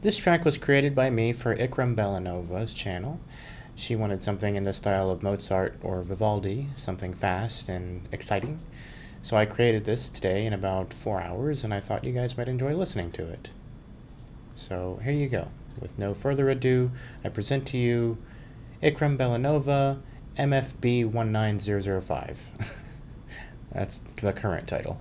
This track was created by me for Ikram Belanova's channel. She wanted something in the style of Mozart or Vivaldi, something fast and exciting. So I created this today in about four hours, and I thought you guys might enjoy listening to it. So here you go. With no further ado, I present to you Ikram Belanova, MFB 19005. That's the current title.